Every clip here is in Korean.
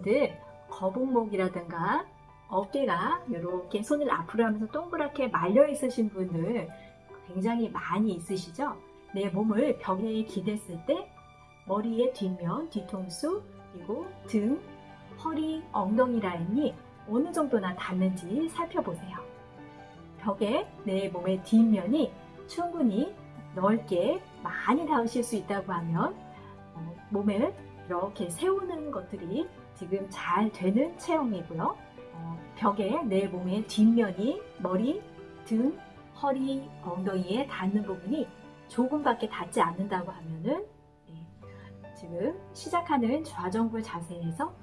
여러분들 거북목이라든가 어깨가 이렇게 손을 앞으로 하면서 동그랗게 말려 있으신 분들 굉장히 많이 있으시죠? 내 몸을 벽에 기댔을 때 머리의 뒷면, 뒤통수, 그리고 등, 허리, 엉덩이 라인이 어느 정도나 닿는지 살펴보세요. 벽에 내 몸의 뒷면이 충분히 넓게 많이 닿으실 수 있다고 하면 어, 몸을 이렇게 세우는 것들이 지금 잘 되는 체형이고요. 어, 벽에 내 몸의 뒷면이 머리, 등, 허리, 엉덩이에 닿는 부분이 조금밖에 닿지 않는다고 하면은 네, 지금 시작하는 좌정굴 자세에서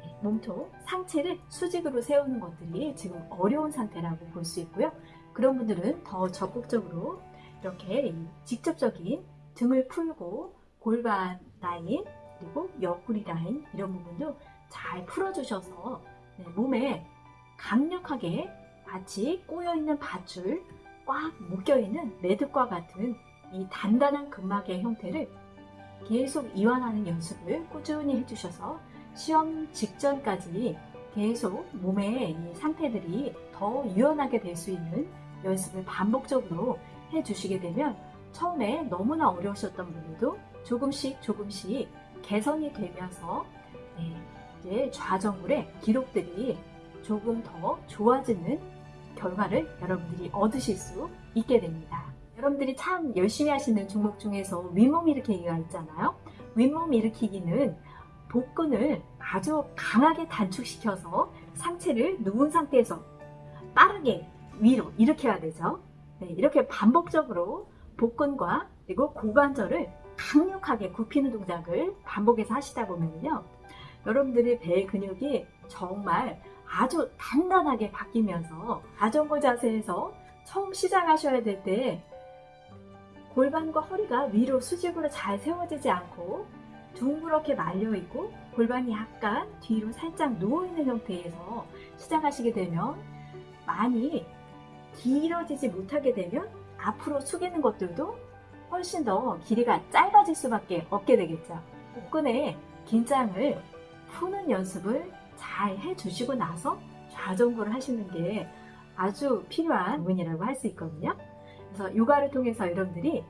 네, 몸통, 상체를 수직으로 세우는 것들이 지금 어려운 상태라고 볼 수 있고요. 그런 분들은 더 적극적으로 이렇게 직접적인 등을 풀고 골반 라인 그리고 옆구리 라인 이런 부분도 잘 풀어주셔서 네, 몸에 강력하게 마치 꼬여있는 밧줄 꽉 묶여있는 매듭과 같은 이 단단한 근막의 형태를 계속 이완하는 연습을 꾸준히 해주셔서 시험 직전까지 계속 몸의 이 상태들이 더 유연하게 될 수 있는 연습을 반복적으로 해주시게 되면 처음에 너무나 어려우셨던 분들도 조금씩 조금씩 개선이 되면서 네, 이제 좌정굴의 기록들이 조금 더 좋아지는 결과를 여러분들이 얻으실 수 있게 됩니다. 여러분들이 참 열심히 하시는 종목 중에서 윗몸 일으키기가 있잖아요. 윗몸 일으키기는 복근을 아주 강하게 단축시켜서 상체를 누운 상태에서 빠르게 위로 일으켜야 되죠. 네, 이렇게 반복적으로 복근과 그리고 고관절을 강력하게 굽히는 동작을 반복해서 하시다 보면요. 여러분들의 배 근육이 정말 아주 단단하게 바뀌면서 자전거 자세에서 처음 시작하셔야 될 때 골반과 허리가 위로 수직으로 잘 세워지지 않고 둥그렇게 말려있고 골반이 약간 뒤로 살짝 누워있는 형태에서 시작하시게 되면 많이 길어지지 못하게 되면 앞으로 숙이는 것들도 훨씬 더 길이가 짧아질 수밖에 없게 되겠죠. 복근의 긴장을 푸는 연습을 잘 해주시고 나서 좌정굴을 하시는 게 아주 필요한 부분이라고 할 수 있거든요. 그래서 요가를 통해서 여러분들이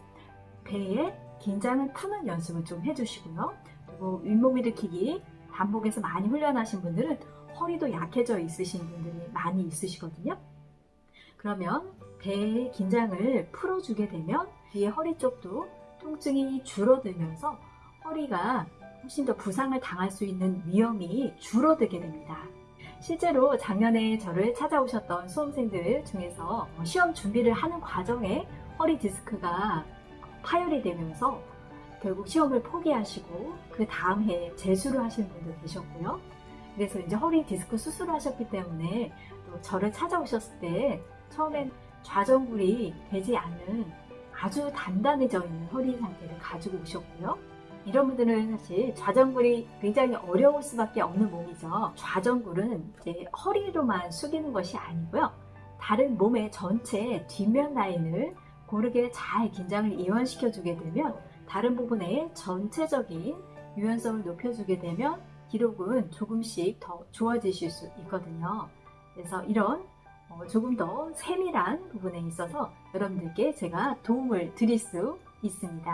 배의 긴장을 푸는 연습을 좀 해주시고요. 그리고 윗몸 일으키기 반복해서 많이 훈련하신 분들은 허리도 약해져 있으신 분들이 많이 있으시거든요. 그러면 배의 긴장을 풀어주게 되면 뒤에 허리 쪽도 통증이 줄어들면서 허리가 훨씬 더 부상을 당할 수 있는 위험이 줄어들게 됩니다. 실제로 작년에 저를 찾아오셨던 수험생들 중에서 시험 준비를 하는 과정에 허리 디스크가 파열이 되면서 결국 시험을 포기하시고 그 다음 해에 재수를 하시는 분도 계셨고요. 그래서 이제 허리 디스크 수술을 하셨기 때문에 또 저를 찾아오셨을 때 처음엔 좌정굴이 되지 않는 아주 단단해져 있는 허리 상태를 가지고 오셨고요. 이런 분들은 사실 좌정굴이 굉장히 어려울 수밖에 없는 몸이죠. 좌정굴은 이제 허리로만 숙이는 것이 아니고요. 다른 몸의 전체 뒷면 라인을 고르게 잘 긴장을 이완시켜 주게 되면 다른 부분의 전체적인 유연성을 높여주게 되면 기록은 조금씩 더 좋아지실 수 있거든요. 그래서 이런 어, 조금 더 세밀한 부분에 있어서 여러분들께 제가 도움을 드릴 수 있습니다.